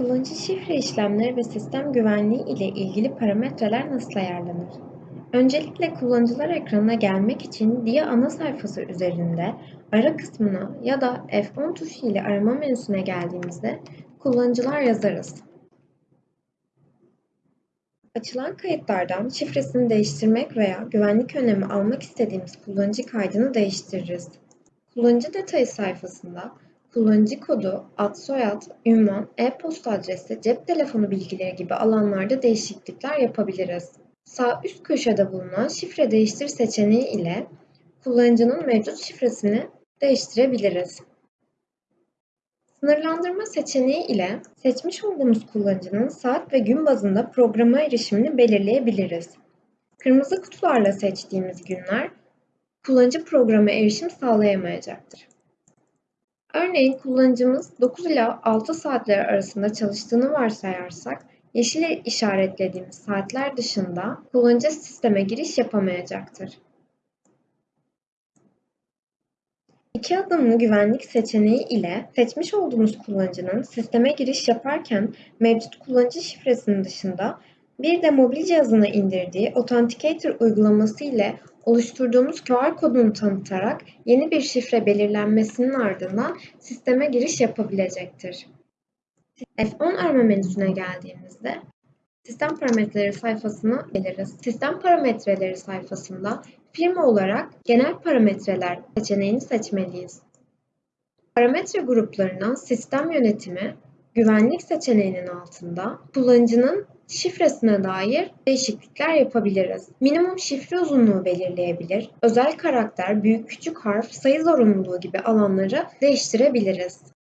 Kullanıcı şifre işlemleri ve sistem güvenliği ile ilgili parametreler nasıl ayarlanır? Öncelikle kullanıcılar ekranına gelmek için DIA ana sayfası üzerinde ara kısmına ya da F10 tuşu ile arama menüsüne geldiğimizde kullanıcılar yazarız. Açılan kayıtlardan şifresini değiştirmek veya güvenlik önlemi almak istediğimiz kullanıcı kaydını değiştiririz. Kullanıcı detayı sayfasında kullanıcı kodu, ad soyad, ünvan, e-posta adresi, cep telefonu bilgileri gibi alanlarda değişiklikler yapabiliriz. Sağ üst köşede bulunan şifre değiştir seçeneği ile kullanıcının mevcut şifresini değiştirebiliriz. Sınırlandırma seçeneği ile seçmiş olduğumuz kullanıcının saat ve gün bazında programa erişimini belirleyebiliriz. Kırmızı kutularla seçtiğimiz günler kullanıcı programa erişim sağlayamayacaktır. Örneğin kullanıcımız 9 ila 6 saatler arasında çalıştığını varsayarsak, yeşil işaretlediğimiz saatler dışında kullanıcı sisteme giriş yapamayacaktır. İki adımlı güvenlik seçeneği ile seçmiş olduğumuz kullanıcının sisteme giriş yaparken mevcut kullanıcı şifresinin dışında bir de mobil cihazına indirdiği Authenticator uygulaması ile oluşturduğumuz QR kodunu tanıtarak yeni bir şifre belirlenmesinin ardından sisteme giriş yapabilecektir. F10 arama menüsüne geldiğimizde Sistem parametreleri sayfasına geliriz. Sistem parametreleri sayfasında firma olarak genel parametreler seçeneğini seçmeliyiz. Parametre gruplarından sistem yönetimi, güvenlik seçeneğinin altında kullanıcının şifresine dair değişiklikler yapabiliriz. Minimum şifre uzunluğu belirleyebilir, özel karakter, büyük küçük harf, sayı zorunluluğu gibi alanları değiştirebiliriz.